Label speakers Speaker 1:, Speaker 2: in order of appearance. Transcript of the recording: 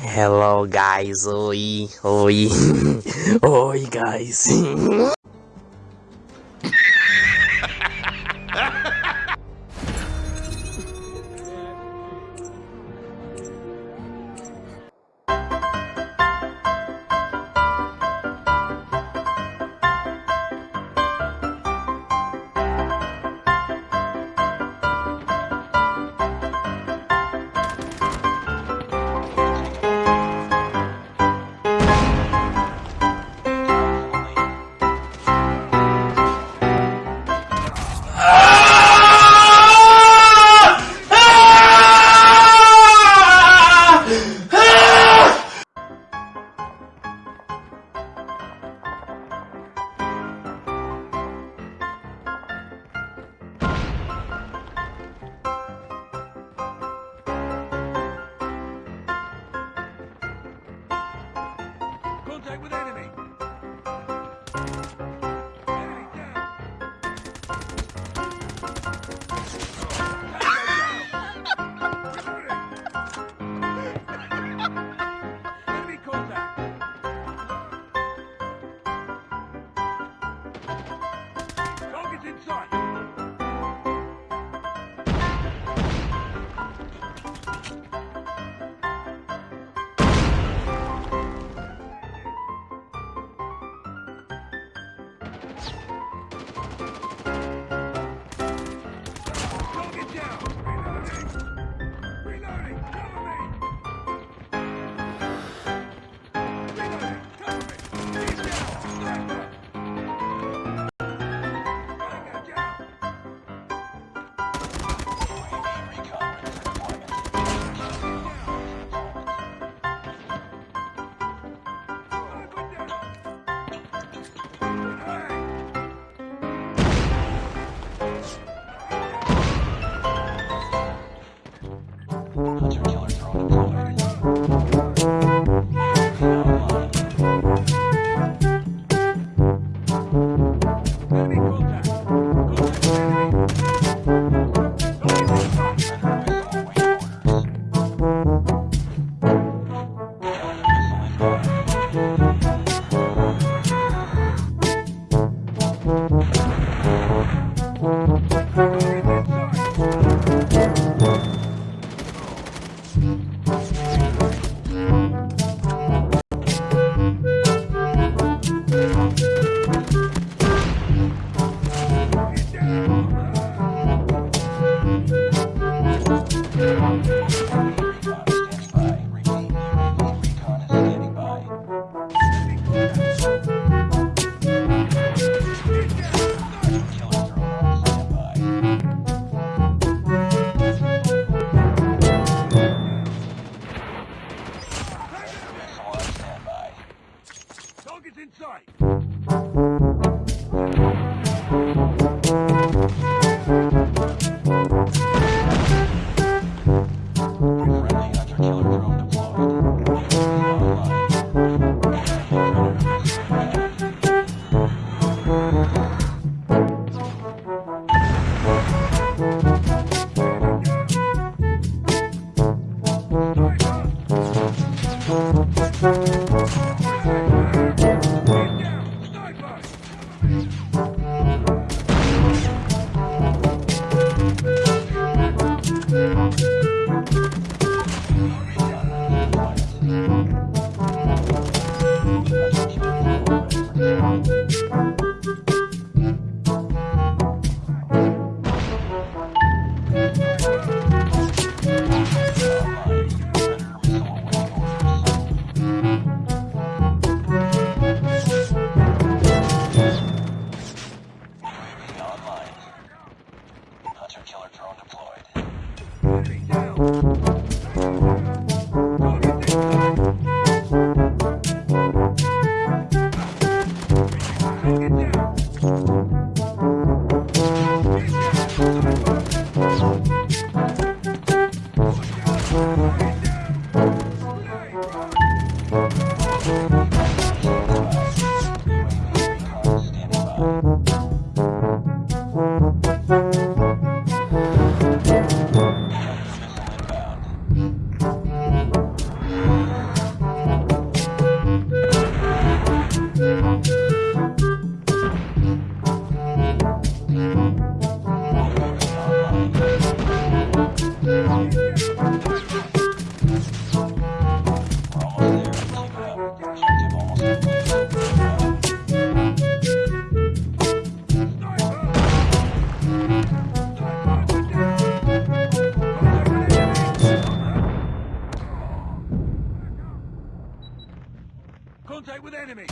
Speaker 1: Hello guys, oi, oi, oi guys.
Speaker 2: contact with enemy. Target inside! か。どうか Contact with enemy.